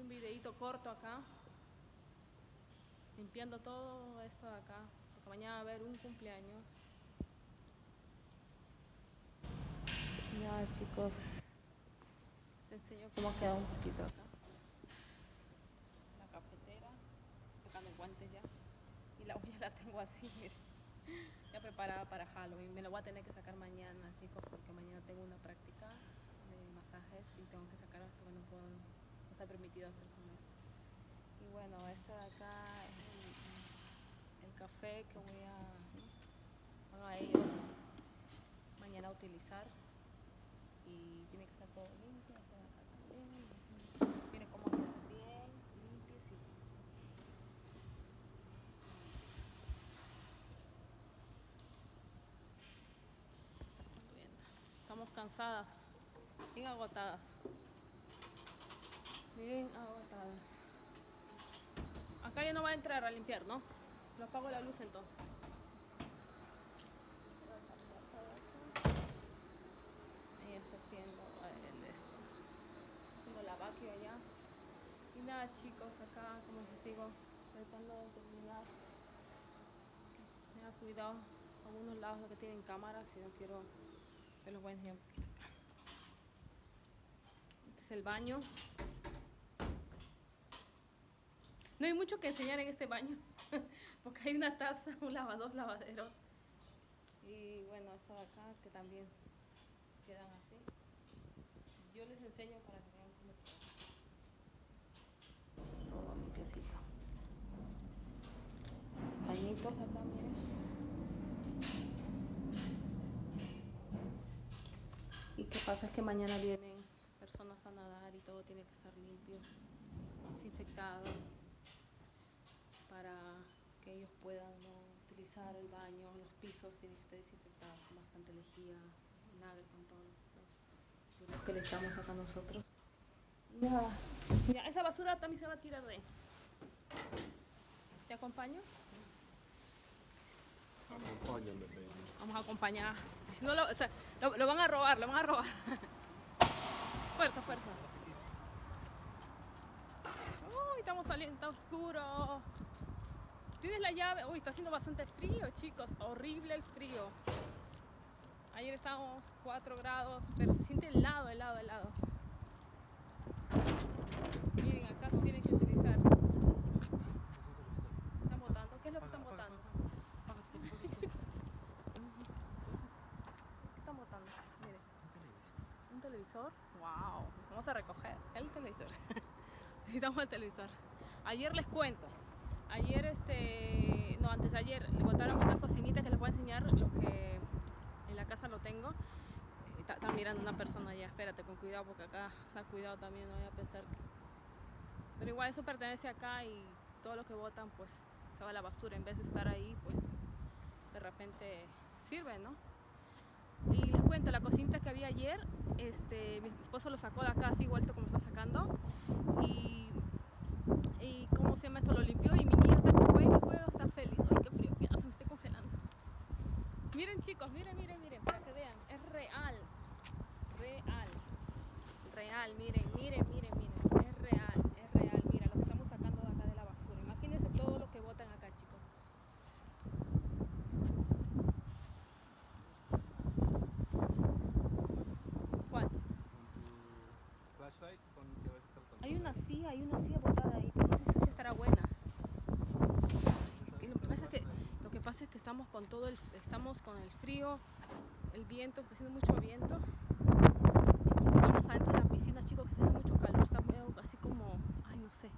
un videito corto acá. Limpiando todo esto de acá. Porque mañana va a haber un cumpleaños. Ya chicos. Les enseño cómo ha quedado un poquito acá. La cafetera. Sacando guantes ya. Y la olla la tengo así, miren. Ya preparada para Halloween. Me la voy a tener que sacar mañana, chicos, porque mañana tengo una práctica de masajes y tengo que sacar porque no puedo, está permitido hacer con esto. Y bueno, este de acá es el, café que voy a, ¿no? van a ellos mañana a utilizar y tiene que estar todo limpio, o sea, acá también. Miren cómo queda bien, limpiecito. Estamos cansadas, bien agotadas. Bien agotadas. Acá ya no va a entrar a limpiar, ¿no? Lo apago la luz entonces. Ahí está haciendo el esto. Haciendo la vacua allá. Y nada chicos, acá como les digo, tratando de terminar. Tenga cuidado algunos lados que tienen cámaras si no quiero te los voy a enseñar un poquito. Este es el baño. No hay mucho que enseñar en este baño, porque hay una taza, un lavador, lavadero. Y bueno, esto de acá que también quedan así. Yo les enseño para que vean cómo queda. Todo limpiecito. Pañitos acá, miren. Y qué pasa es que mañana vienen personas a nadar y todo tiene que estar limpio, desinfectado, para que ellos puedan utilizar el baño, los pisos tienen que estar desinfectados con bastante lejía, vinagre, con todos los los que le echamos acá nosotros. Ya esa basura también se va a tirar de. ¿Te acompaño? Vamos a acompañar. Si no, lo, lo, lo van a robar, lo van a robar. fuerza, fuerza. Uy, estamos saliendo, está oscuro. ¿Tienes la llave? Uy, está haciendo bastante frío, chicos. Horrible el frío. Ayer estábamos 4 grados, pero se siente helado, helado, helado. Miren, acá se tienen que utilizar. ¿Están botando? ¿Qué es lo que están botando? ¿Qué están botando? Miren. ¿Un televisor? ¡Wow! Vamos a recoger el televisor. Necesitamos el televisor. Ayer les cuento. Ayer, este. No, antes de ayer, le botaron una cocinita que les voy a enseñar lo que en la casa lo tengo. Eh, Está, está mirando una persona allá. Espérate, con cuidado, porque acá da cuidado también. No voy a pensar que. Pero igual eso pertenece acá y todo lo que botan, pues se va a la basura. En vez de estar ahí, pues de repente sirve, ¿no? Y les cuento, la cocinita que había ayer, este, mi esposo lo sacó de acá así vuelto como está sacando. Y, y ¿cómo se llama esto? Lo limpió y mi niño está que juega y juega, está feliz. Ay, qué frío, que se me estoy congelando. Miren chicos, miren, miren, miren, para que vean, es real. Real. Real, miren, miren, miren, miren. Es real, es real. Mira lo que estamos sacando de acá de la basura. Imagínense todo lo que botan acá, chicos. ¿Cuál? Con flashlight, si el Hay una silla, hay una silla botada ahí, pero no sé si estará buena. Y lo que pasa es que lo que pasa es que estamos con todo el estamos con el frío, el viento, está haciendo mucho viento. Y como estamos adentro de la piscina, chicos, que está haciendo mucho calor, está así como, ay, no sé,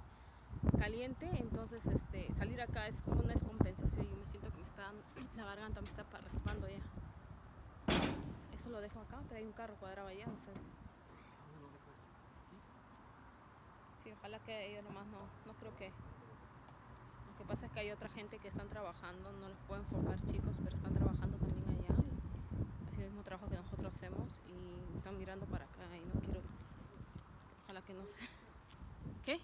caliente, entonces este salir acá es como una descompensación yo me siento que me está la garganta me está pa- raspando ya. Eso lo dejo acá, pero hay un carro cuadrado allá, no sé. Sí, ojalá que ellos nomás no, no creo que. Que pasa es que hay otra gente que están trabajando, no los puedo enfocar chicos, pero están trabajando también allá. Así el mismo trabajo que nosotros hacemos y están mirando para acá y no quiero. Ojalá que no se. ¿Qué?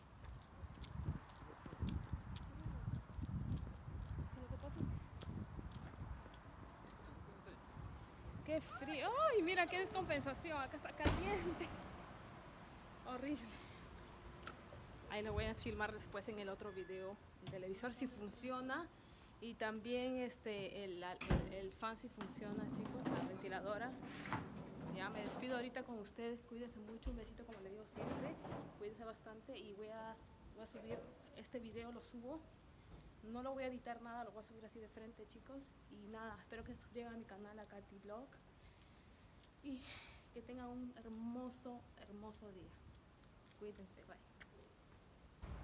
Qué frío. ¡Ay, mira qué descompensación! Acá está caliente. Horrible. Ahí lo voy a filmar después en el otro video. El televisor si funciona. Y también este, el, el, el fan si funciona, chicos, la ventiladora. Ya me despido ahorita con ustedes. Cuídense mucho. Un besito, como le digo siempre. Cuídense bastante. Y voy a, voy a subir este video, lo subo. No lo voy a editar nada, lo voy a subir así de frente, chicos. Y nada, espero que suscriban a mi canal, a Katy Blog. Y que tengan un hermoso, hermoso día. Cuídense, bye.